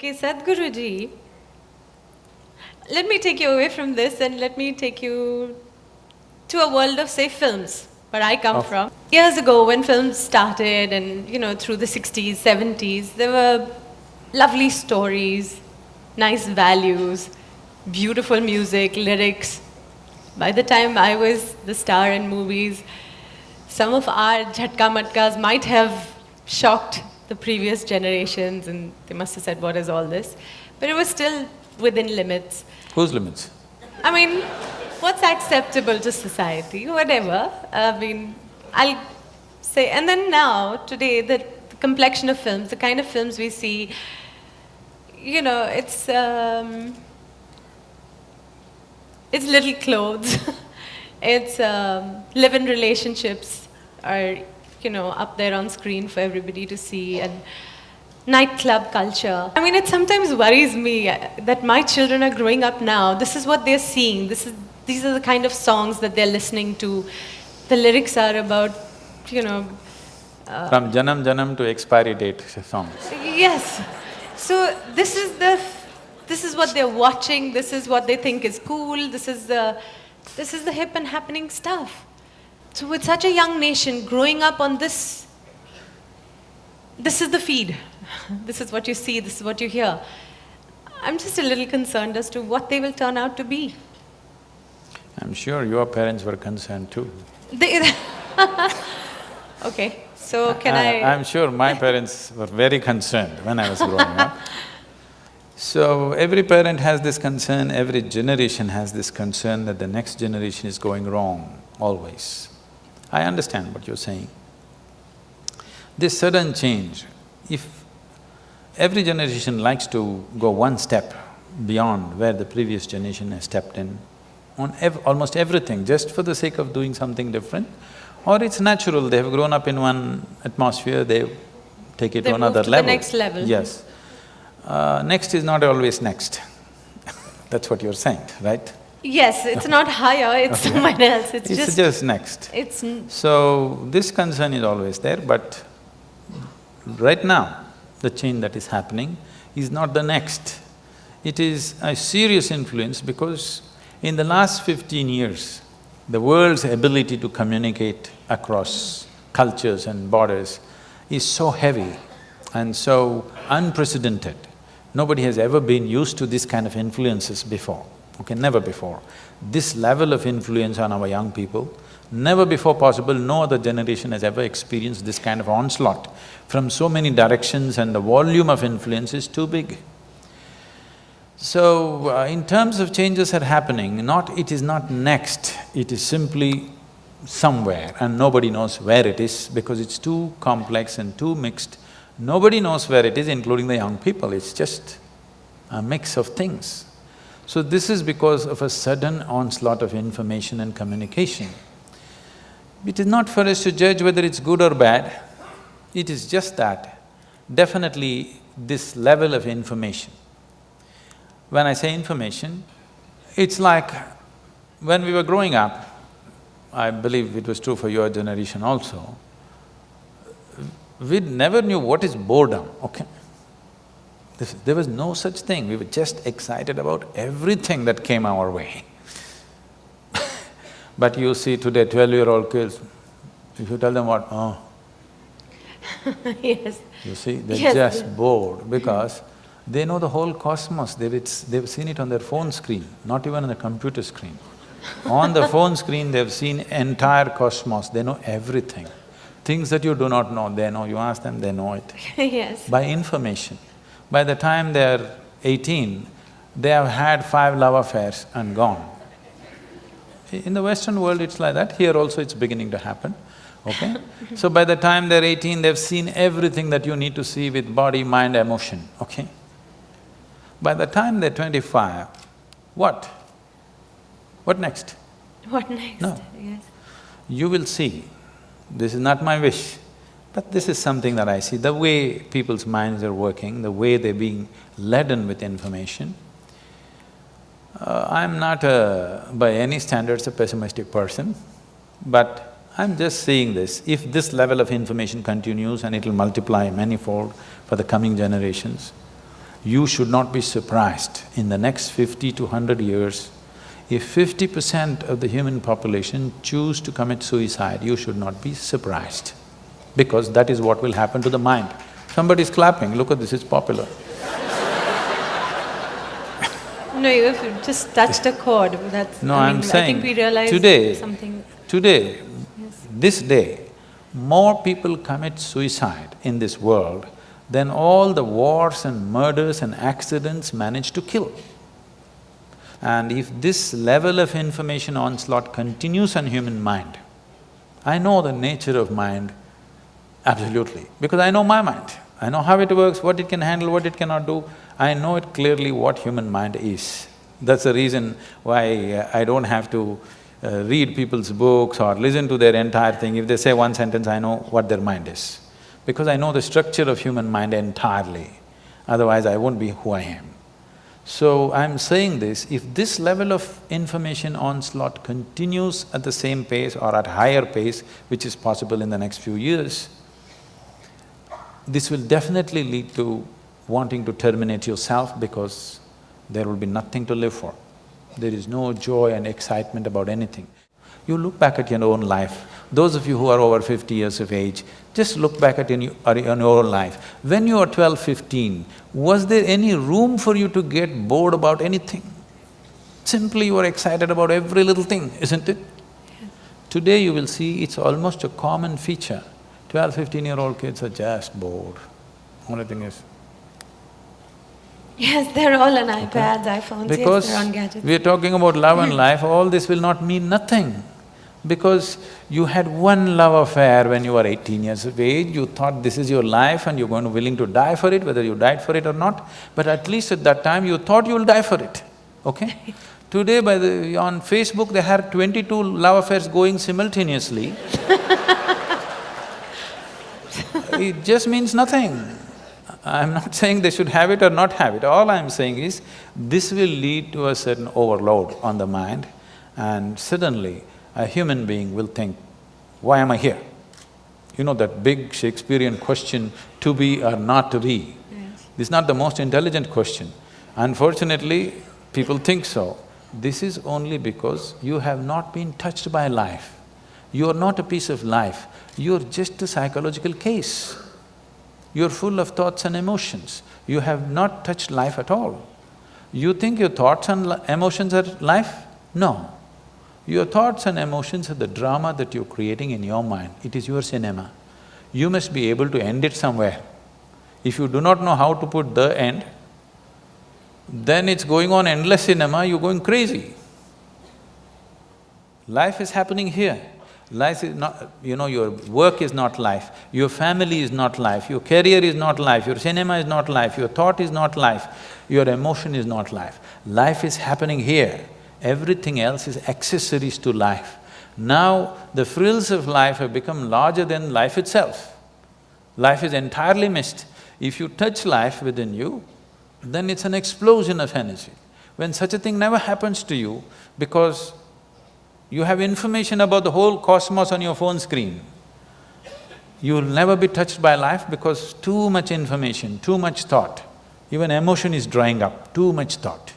Okay, Sadhguruji, let me take you away from this and let me take you to a world of, say, films, where I come Of- from. Years ago, when films started and, you know, through the 60s, 70s, there were lovely stories, nice values, beautiful music, lyrics. By the time I was the star in movies, some of our jhatka matkas might have shocked the previous generations and they must have said, what is all this? But it was still within limits. Whose limits? I mean, what's acceptable to society? Whatever. I mean, I'll say, and then now, today, the, the complexion of films, the kind of films we see, you know, it's, um, it's little clothes. it's um, live-in relationships are, you know, up there on screen for everybody to see, and nightclub culture. I mean, it sometimes worries me uh, that my children are growing up now. This is what they're seeing. This is, these are the kind of songs that they're listening to. The lyrics are about, you know, From Janam Janam to expiry date songs. Yes. So this is the, this is what they're watching. This is what they think is cool. This is the, this is the hip and happening stuff. So with such a young nation growing up on this, this is the feed. This is what you see. This is what you hear. I'm just a little concerned as to what they will turn out to be. I'm sure your parents were concerned too. They okay. So can I? I'm sure my parents were very concerned when I was growing up. So every parent has this concern, every generation has this concern that the next generation is going wrong, always. I understand what you're saying. This sudden change, if every generation likes to go one step beyond where the previous generation has stepped in, on ev almost everything, just for the sake of doing something different, or it's natural, they have grown up in one atmosphere, they take it They to another to the level. next level. Yes. Uh, next is not always next. That's what you're saying, right? Yes, it's not higher. It's someone else. It's, It's just. just next. It's n- So, this concern is always there, but right now, the change that is happening is not the next. It is a serious influence because in the last fifteen years, the world's ability to communicate across cultures and borders is so heavy and so unprecedented. Nobody has ever been used to this kind of influences before, okay, never before. This level of influence on our young people, never before possible, no other generation has ever experienced this kind of onslaught from so many directions and the volume of influence is too big. So, uh, in terms of changes are happening, not… it is not next, it is simply somewhere and nobody knows where it is because it's too complex and too mixed. Nobody knows where it is, including the young people, it's just a mix of things. So this is because of a sudden onslaught of information and communication. It is not for us to judge whether it's good or bad, it is just that definitely this level of information. When I say information, it's like when we were growing up, I believe it was true for your generation also, we never knew what is boredom, okay? This, there was no such thing, we were just excited about everything that came our way. but you see today twelve-year-old kids, if you tell them what, oh, yes. you see, they're Yes. just bored because they know the whole cosmos, they've, it's, they've seen it on their phone screen, not even on the computer screen. on the phone screen, they've seen entire cosmos, they know everything. Things that you do not know, they know, you ask them, they know it. yes. By information. By the time they're eighteen, they have had five love affairs and gone. In the Western world, it's like that, here also it's beginning to happen, okay? so by the time they're eighteen, they've seen everything that you need to see with body, mind, emotion, okay? By the time they're twenty-five, what? What next? What next? No. Yes. You will see, this is not my wish, but this is something that I see, the way people's minds are working, the way they're being laden with information. Uh, I'm not a, by any standards a pessimistic person, but I'm just seeing this. If this level of information continues and it'll multiply manifold for the coming generations, You should not be surprised in the next fifty to hundred years, if fifty percent of the human population choose to commit suicide, you should not be surprised, because that is what will happen to the mind. Somebody is clapping, look at this, it's popular. No, you have just touched a chord, that's… No, I I'm mean, saying, I think we realize today, something… today, this day, more people commit suicide in this world than all the wars and murders and accidents manage to kill. And if this level of information onslaught continues on human mind, I know the nature of mind absolutely, because I know my mind. I know how it works, what it can handle, what it cannot do. I know it clearly what human mind is. That's the reason why uh, I don't have to uh, read people's books or listen to their entire thing. If they say one sentence, I know what their mind is. Because I know the structure of human mind entirely, otherwise I won't be who I am. So I'm saying this, if this level of information onslaught continues at the same pace or at higher pace, which is possible in the next few years, this will definitely lead to wanting to terminate yourself because there will be nothing to live for. There is no joy and excitement about anything. You look back at your own life, those of you who are over fifty years of age, just look back at in uh, your, your own life. When you were 12, 15, was there any room for you to get bored about anything? Simply you were excited about every little thing, isn't it? Today you will see it's almost a common feature. 12, 15-year-old kids are just bored. Only thing is, Yes, they're all on iPads, iPhones, yes, because they're on gadgets. we are talking about love and life, all this will not mean nothing. Because you had one love affair when you were eighteen years of age, you thought this is your life and you're going to willing to die for it, whether you died for it or not, but at least at that time you thought you'll die for it, okay? Today by the… on Facebook they have twenty-two love affairs going simultaneously it just means nothing. I'm not saying they should have it or not have it, all I'm saying is, this will lead to a certain overload on the mind and suddenly a human being will think, why am I here? You know that big Shakespearean question, to be or not to be? Yes. This is not the most intelligent question. Unfortunately, people think so. This is only because you have not been touched by life. You are not a piece of life, you're just a psychological case. You're full of thoughts and emotions. You have not touched life at all. You think your thoughts and emotions are life? No. Your thoughts and emotions are the drama that you're creating in your mind, it is your cinema. You must be able to end it somewhere. If you do not know how to put the end, then it's going on endless cinema, you're going crazy. Life is happening here. Life is not… you know, your work is not life, your family is not life, your career is not life, your cinema is not life, your thought is not life, your emotion is not life. Life is happening here, everything else is accessories to life. Now, the frills of life have become larger than life itself. Life is entirely missed. If you touch life within you, then it's an explosion of energy. When such a thing never happens to you, because you have information about the whole cosmos on your phone screen. You will never be touched by life because too much information, too much thought. Even emotion is drying up, too much thought.